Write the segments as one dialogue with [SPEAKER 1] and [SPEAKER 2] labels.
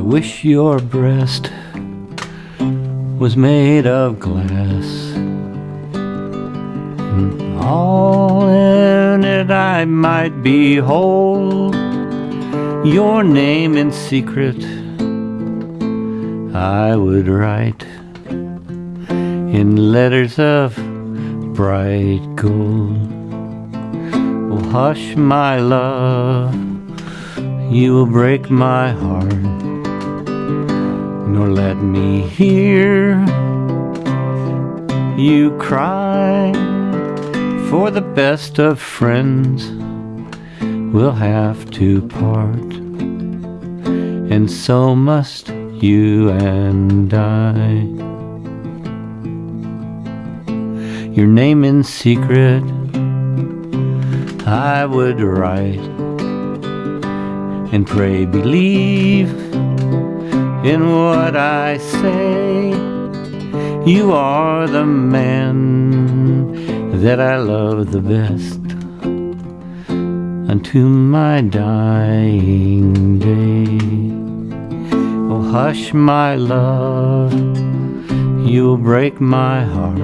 [SPEAKER 1] wish your breast was made of glass. And all in it I might behold your name in secret. I would write in letters of bright gold. Oh, hush, my love, you will break my heart, nor let me hear you cry. For the best of friends will have to part, and so must you and I. Your name in secret I would write and pray believe in what I say. You are the man that I love the best unto my dying day. Oh, hush, my love, you'll break my heart,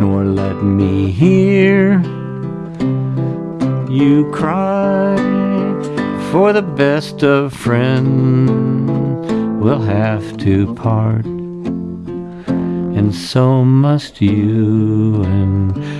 [SPEAKER 1] nor let me hear you cry. For the best of friends will have to part, and so must you and.